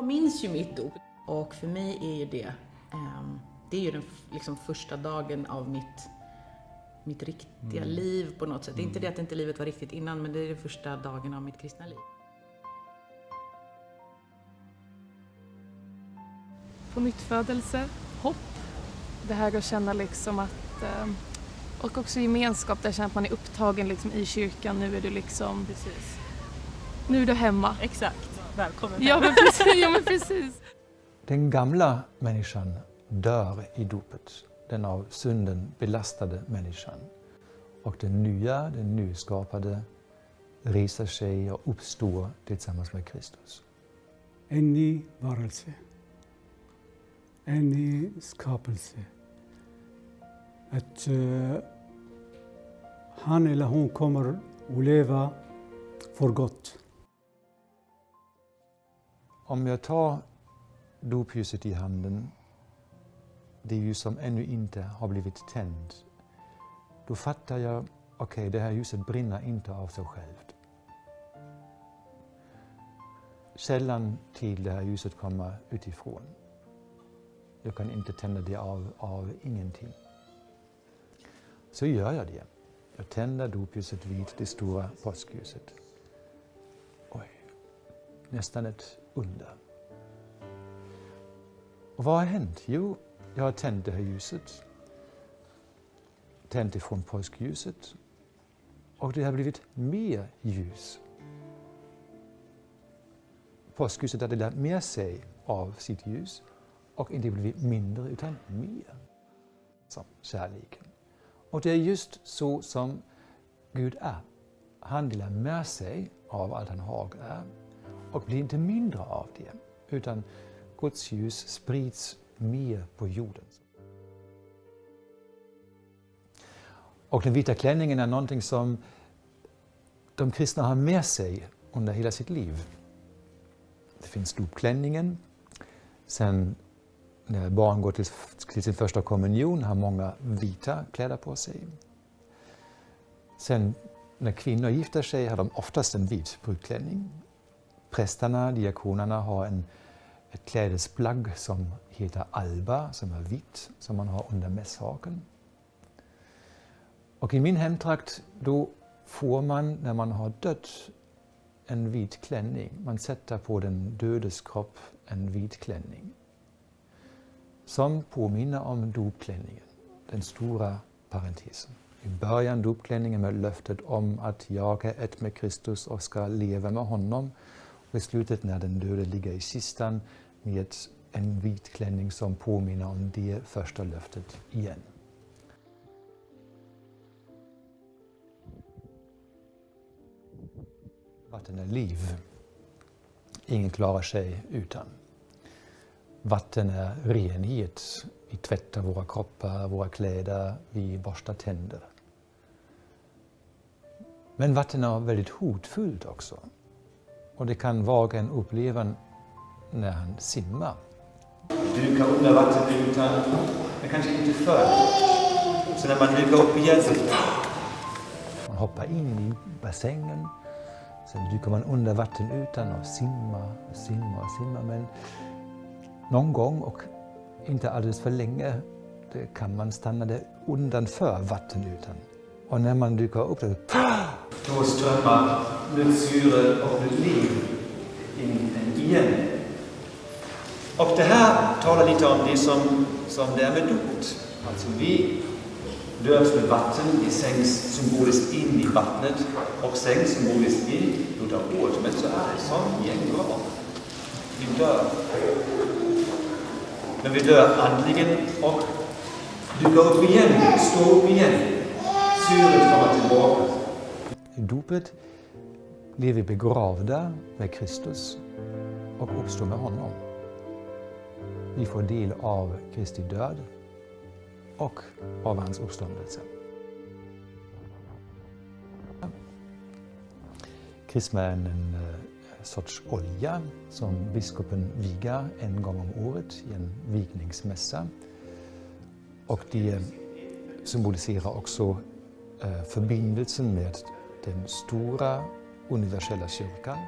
Jag minns ju mitt dop och för mig är ju det, ehm, det är ju den liksom första dagen av mitt, mitt riktiga Mm. liv på något sätt. Det är inte det att inte livet var riktigt innan, men det är den första dagen av mitt kristna liv. på nytt födelse, hopp. Det här att känna liksom att... eh, Och också gemenskap, där känner att man är upptagen liksom i kyrkan. Nu är du liksom... Precis. Nu är du hemma. Exakt. Välkommen Ja men precis. Ja, men precis. Den gamla människan dör i dopet, den av synden belastade människan. Och den nya, den nyskapade, reser sig och uppstår tillsammans med Kristus. En ny varelse. En ny skapelse. Att eh, han eller hon kommer att leva för gott. Om jag tar dopljuset i handen, det ljus som ännu inte har blivit tänt, då fattar jag, okej, det här ljuset brinner inte av sig självt. Källan till det här ljuset kommer utifrån. Jag kan inte tända det av, av ingenting. Så gör jag det. Jag tänder dopljuset vid det stora påskljuset. Oj, nästan ett under. Och vad har hänt? Jo, jag har tänt det här ljuset. Tänt ifrån påskljuset. Och det har blivit mer ljus. Påskljuset har delat med sig av sitt ljus och inte blivit mindre utan mer. Som kärleken. Och det är just så som Gud är. Han delar med sig av allt han har och är och blir inte mindre av det, utan Guds ljus sprids mer på jorden. Och den vita klänningen är någonting som de kristna har med sig under hela sitt liv. Det finns dopklänningen. Sen när barn går till, till sin första kommunion har många vita kläder på sig. Sen när kvinnor gifter sig har de oftast en vit brudklänning. Prästerna, diakonerna har en, ett klädesplagg som heter alba, som är vitt, som man har under mässhaken. Och i min hemtrakt, då får man, när man har dött, en vit klänning. Man sätter på den dödes kropp en vit klänning. Som påminner om dopklänningen, den stora parentesen. I början dopklänningen med löftet om att jag är ett med Kristus och ska leva med honom beslutet i slutet när den döde ligger i kistan med en vit klänning som påminner om det första löftet igen. Vatten är liv. Ingen klarar sig utan. Vatten är renhet. Vi tvättar våra kroppar, våra kläder, vi borstar tänder. Men vatten är väldigt hotfullt också. Och det kan var och en uppleva när han simmar. Dyka under vattenytan, men kanske inte förr. Så när man dyker upp igen så man hoppar in i bassängen. Sen dyker man under vattenytan och simmar simmar simmar. Men någon gång, och inte alldeles för länge, det kan man stanna där undanför vattenytan. Och när man dyker upp där, då strömmar syre och nytt liv in igen. Och det här talar lite om det som, som det är med dop. Alltså vi döps med vatten, vi sänks symboliskt in i vattnet och sänks symboliskt in utav ord Men så är det som gängor. Vi dör. Men vi dör andligen och dyker upp igen, står upp igen. Syret kommer tillbaka. I dopet blir vi begravda med Kristus och uppstår med honom. Vi får del av Kristi död och av hans uppståndelse. Krisma är en, eh, sorts olja som biskopen vigar en gång om året i en vigningsmässa. Och det symboliserar också eh, förbindelsen med den stora universella kyrkan.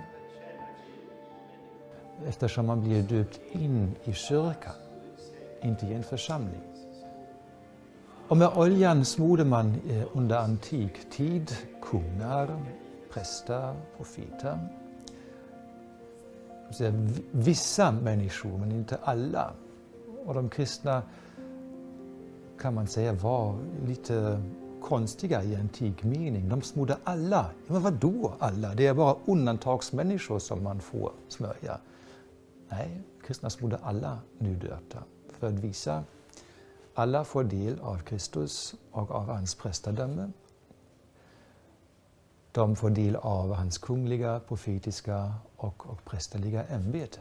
eftersom man blir döpt in i kyrkan, inte i en församling. Och med oljan smorde man eh, under antik tid kungar, präster, profeter. Vissa människor, men inte alla. Och de kristna kan man säga var lite konstiga i antik mening. De smorde alla. Men vad då alla? Det är bara undantagsmänniskor som man får smörja. Nej, kristna smorde alla nydöpta för att visa alla får del av Kristus och av hans prästadöme. De får del av hans kungliga, profetiska och, och prästerliga ämbete.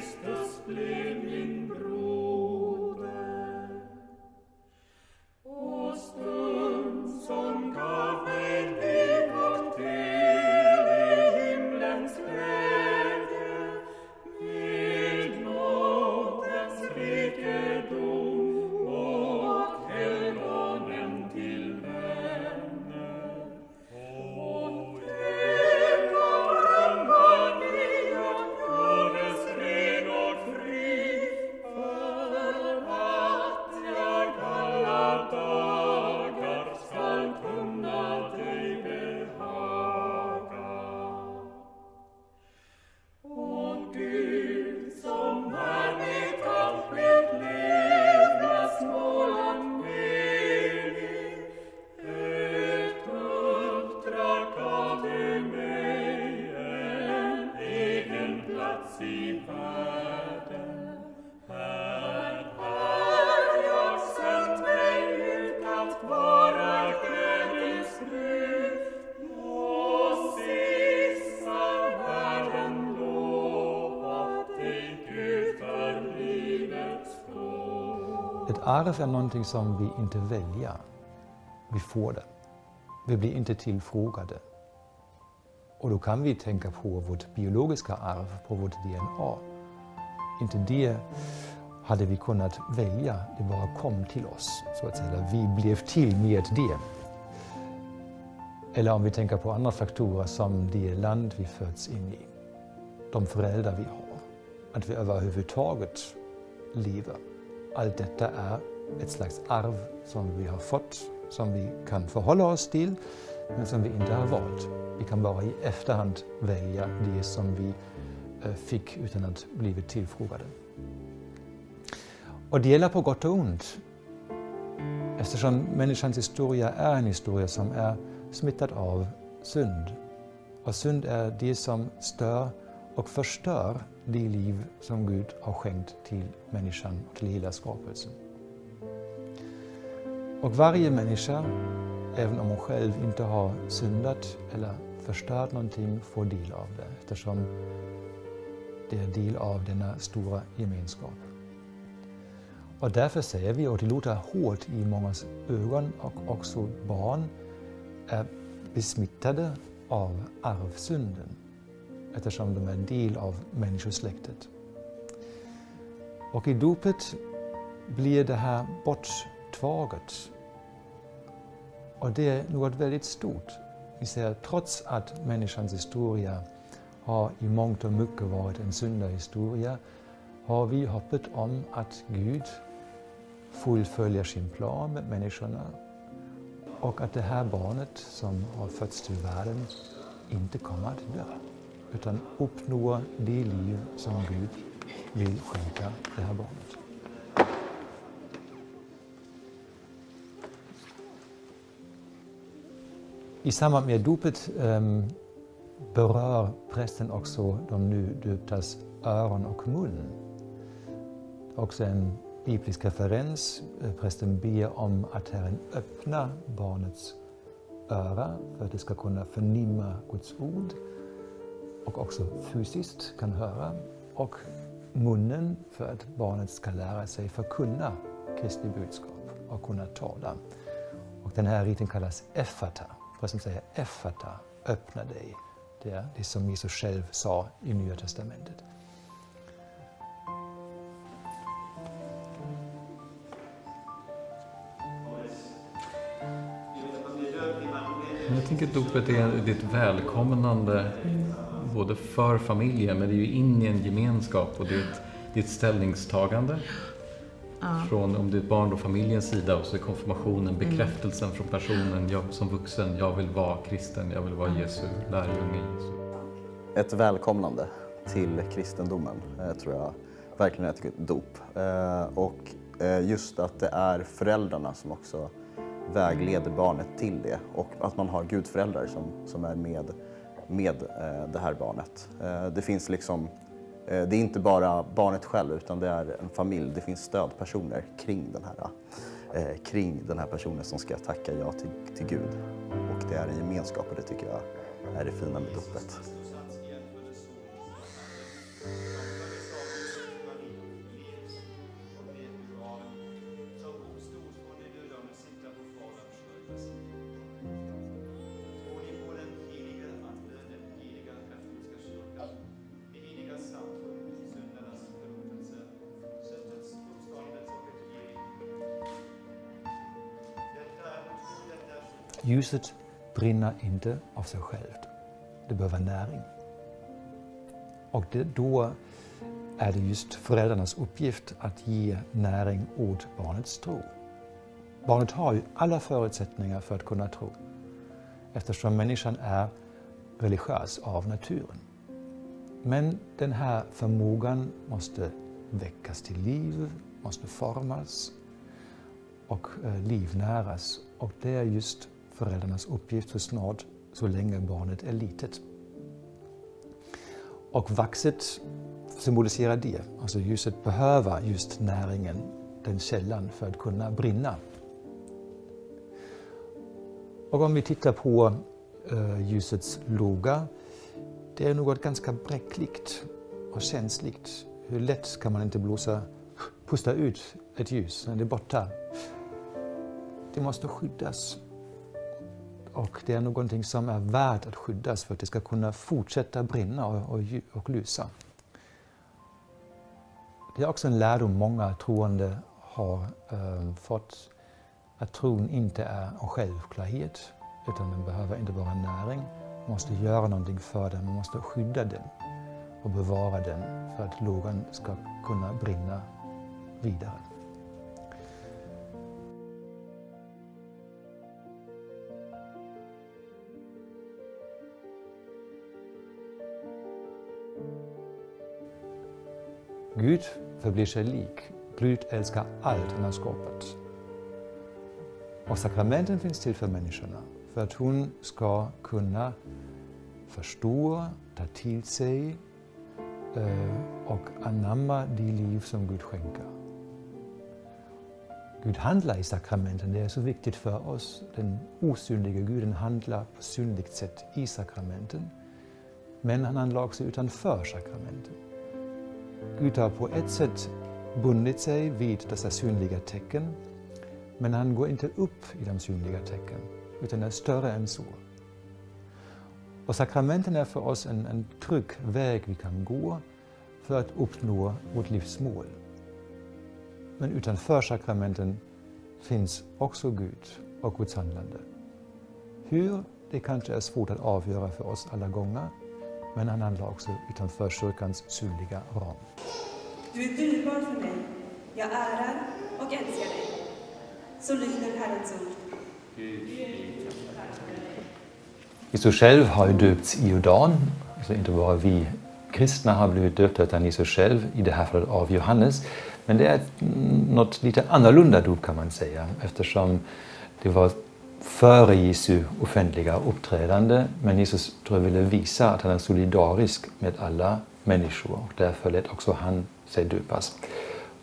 ist das Ett arv är någonting som vi inte väljer. Vi får det. Vi blir inte tillfrågade. Och då kan vi tänka på vårt biologiska arv, på vårt DNA. Inte det hade vi kunnat välja, det bara kom till oss. Så att säga. Vi blev till med det. Eller om vi tänker på andra faktorer som det land vi föds in i, de föräldrar vi har, att vi överhuvudtaget lever. Allt detta är ett slags arv som vi har fått, som vi kan förhålla oss till, men som vi inte har valt. Vi kan bara i efterhand välja øh, det som vi fick utan att blivit tillfrågade. Och det gäller på gott och ont. Eftersom människans historia är en historia som är smittad av synd. Och synd är det som stör och förstör det liv som Gud har skänkt till människan och till hela skapelsen. Och varje människa, även om hon själv inte har syndat eller förstört någonting, får del av det eftersom det är del av denna stora gemenskap. Och därför säger vi, och det låter hårt i mångas ögon, och också barn är besmittade av arvsynden eftersom de är en del av människosläktet. Och i dopet blir det här borttaget. Och det är något väldigt stort. Vi ser trots att människans historia har i mångt och mycket varit en syndahistoria har vi hoppet om att Gud fullföljer sin plan med människorna och att det här barnet som har fötts till världen inte kommer att dö utan uppnå det liv som Gud vill skänka det här barnet. I samband med dopet um, berör prästen också de nu döptas öron och mun. Också en biblisk referens. Prästen ber om att Herren öppnar barnets öra för att det ska kunna förnimma Guds ord och också fysiskt kan höra och munnen för att barnet ska lära sig förkunna Kristi budskap och kunna tala. Och den här riten kallas effata. Vad som säger effata, öppna dig. Det är det som Jesus själv sa i Nya Testamentet. Jag tänker att dopet är ditt välkomnande både för familjen men det är ju in i en gemenskap och det är ett, det är ett ställningstagande. Ja. Från, om det är ett barn, då familjens sida och så är konfirmationen mm. bekräftelsen mm. från personen, jag som vuxen, jag vill vara kristen, jag vill vara Jesu lärjunge. Jesu. Ett välkomnande till kristendomen eh, tror jag verkligen är ett dop. Eh, och eh, just att det är föräldrarna som också vägleder barnet till det och att man har gudföräldrar som, som är med, med eh, det här barnet. Eh, det finns liksom eh, det är inte bara barnet själv utan det är en familj. Det finns stödpersoner kring den här, kring den här personen som ska tacka ja till, till Gud. Och det är en gemenskap och det tycker jag är det fina med dopet. Ljuset brinner inte av sig självt. Det behöver näring. Och det, då är det just föräldrarnas uppgift att ge näring åt barnets tro. Barnet har ju alla förutsättningar för att kunna tro eftersom människan är religiös av naturen. Men den här förmågan måste väckas till liv, måste formas och eh, livnäras. Och det är just föräldrarnas uppgift så snart, så länge barnet är litet. Och vaxet symboliserar det, alltså ljuset behöver just näringen, den källan, för att kunna brinna. Och om vi tittar på uh, ljusets låga, det är något ganska bräckligt och känsligt. Hur lätt kan man inte blåsa, pusta ut ett ljus när det är borta? Det måste skyddas. Och det är någonting som är värt att skyddas för att det ska kunna fortsätta brinna och, och, och lysa. Det är också en lärdom många troende har äh, fått. Att tron inte är en självklarhet utan den behöver inte bara näring. Man måste göra någonting för den, man måste skydda den och bevara den för att lågan ska kunna brinna vidare. Gud förblir sig lik. Gud älskar allt han har skapat. Och sakramenten finns till för människorna, för att hon ska kunna förstå, ta till sig eh, och anamma det liv som Gud skänker. Gud handlar i sakramenten, det är så viktigt för oss. Den osynliga Guden handlar på synligt sätt i sakramenten. Men han handlar också utanför sakramenten. Gud har på ett sätt bundit sig vid dessa synliga tecken, men han går inte upp i de synliga tecken, utan är större än så. Och sakramenten är för oss en, en trygg väg vi kan gå för att uppnå vårt livsmål. Men utanför sakramenten finns också Gud och Guds handlande. Hur, det kanske är svårt att avgöra för oss alla gånger, men han handlar också utanför kyrkans synliga ram. Du är dyrbar för mig. Jag ärar och älskar dig. Så lyder Herrens ord. Jesus själv har ju döpts i Jordan, alltså inte bara vi kristna har blivit döpta utan Jesus själv, i det här fallet av Johannes. Men det är något lite annorlunda dop kan man säga eftersom det var före Jesu offentliga uppträdande. Men Jesus tror jag ville visa att han är solidarisk med alla människor och därför lät också han sig döpas.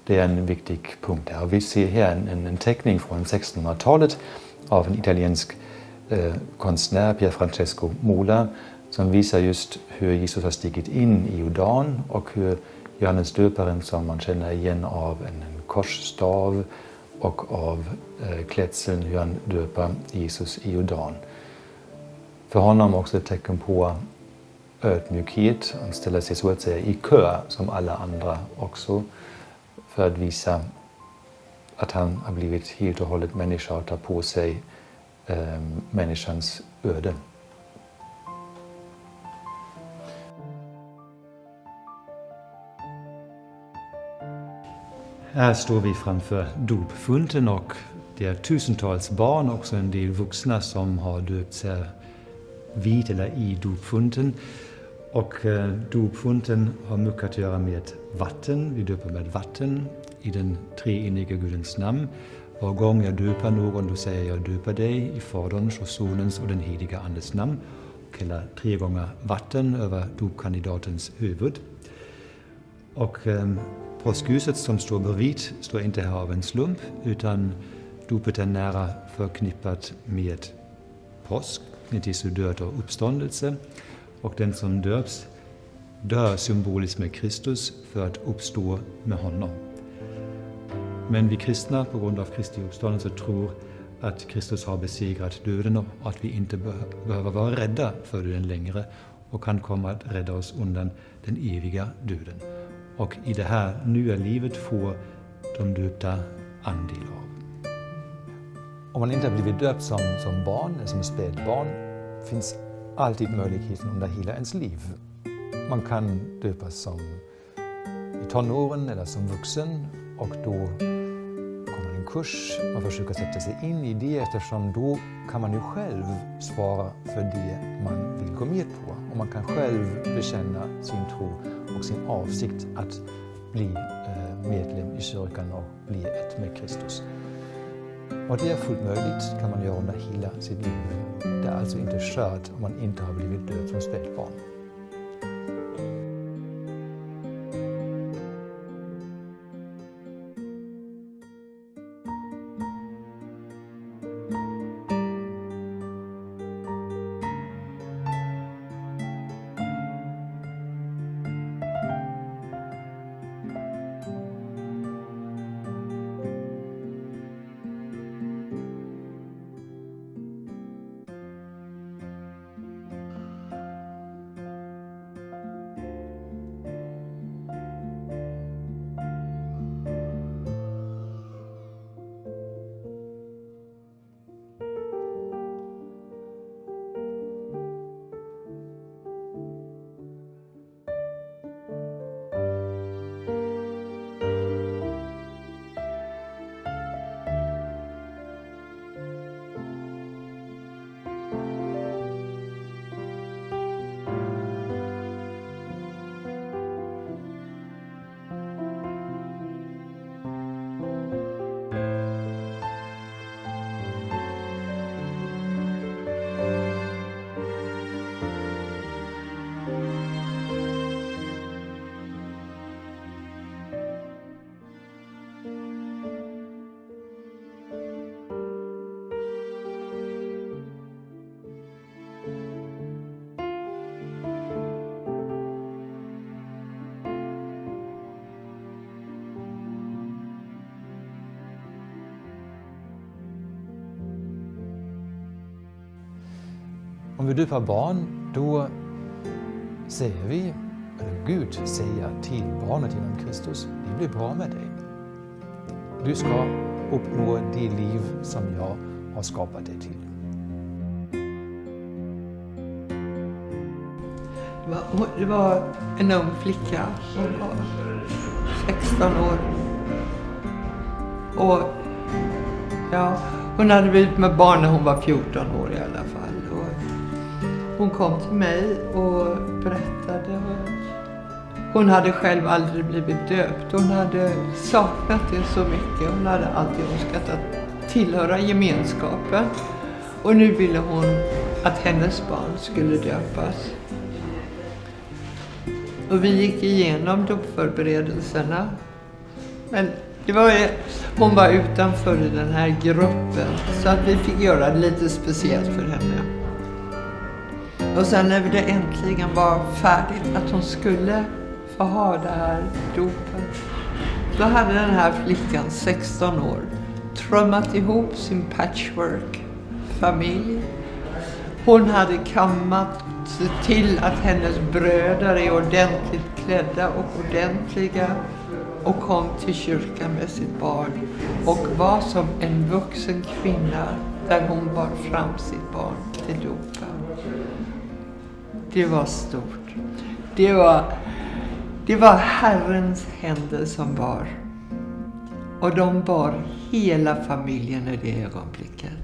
Det är en viktig punkt här. Vi ser här en, en teckning från 1600-talet av en italiensk eh, konstnär, Pier Francesco Mola, som visar just hur Jesus har stigit in i Jordan och hur Johannes döparen som man känner igen av en korsstav och av eh, klädseln hur han döper Jesus i Jordan. För honom också ett tecken på ödmjukhet. Han ställer sig så att säga i kö som alla andra också för att visa att han har blivit helt och hållet människa och tar på sig eh, människans öde. Här står vi framför dopfunten och det är tusentals barn, också en del vuxna som har döpts här vid eller i dopfunten. Och eh, dopfunten har mycket att göra med vatten. Vi döper med vatten i den treenige Gudens namn. Var gång jag döper någon, då säger jag döper dig i Faderns och Sonens och den heliga Andes namn. Och häller tre gånger vatten över dopkandidatens huvud. Och eh, påskljuset som står bredvid står inte här av en slump, utan dopet är nära förknippat med påsk, med Jesu död och uppståndelse. Och den som döps dör symboliskt med Kristus för att uppstå med honom. Men vi kristna, på grund av Kristi uppståndelse, tror att Kristus har besegrat döden och att vi inte behöver vara rädda för döden längre och kan komma att rädda oss undan den eviga döden. Och i det här nya livet får de döpta andel av. Om man inte har blivit döpt som, som barn eller som spädbarn finns alltid möjligheten under hela ens liv. Man kan döpas som i tonåren eller som vuxen och då kommer en kurs. Man försöker sätta sig in i det eftersom då kan man ju själv svara för det man vill gå med på. Och man kan själv bekänna sin tro och sin avsikt att bli eh, medlem i kyrkan och bli ett med Kristus. Och det är fullt möjligt, kan man göra under hela sitt liv. Det är alltså inte kört om man inte har blivit död som spädbarn. Om vi döper barn, då säger vi, eller Gud säger till barnet genom Kristus, det blir bra med dig. Du ska uppnå det liv som jag har skapat dig till. Det var, en ung flicka, hon var 16 år. Och ja, hon hade blivit med barn när hon var 14 år i alla fall. Hon kom till mig och berättade. Hon hade själv aldrig blivit döpt. Hon hade saknat det så mycket. Hon hade alltid önskat att tillhöra gemenskapen. Och nu ville hon att hennes barn skulle döpas. Och vi gick igenom dopförberedelserna. Men det var, hon var utanför i den här gruppen så att vi fick göra det lite speciellt för henne. Och sen när det äntligen var färdigt att hon skulle få ha det här dopet. Då hade den här flickan, 16 år, trummat ihop sin patchwork-familj. Hon hade kammat till att hennes bröder är ordentligt klädda och ordentliga och kom till kyrkan med sitt barn och var som en vuxen kvinna där hon bar fram sitt barn till dopet. Det var stort. Det var, det var Herrens händer som bar. Och de bar hela familjen i det ögonblicket.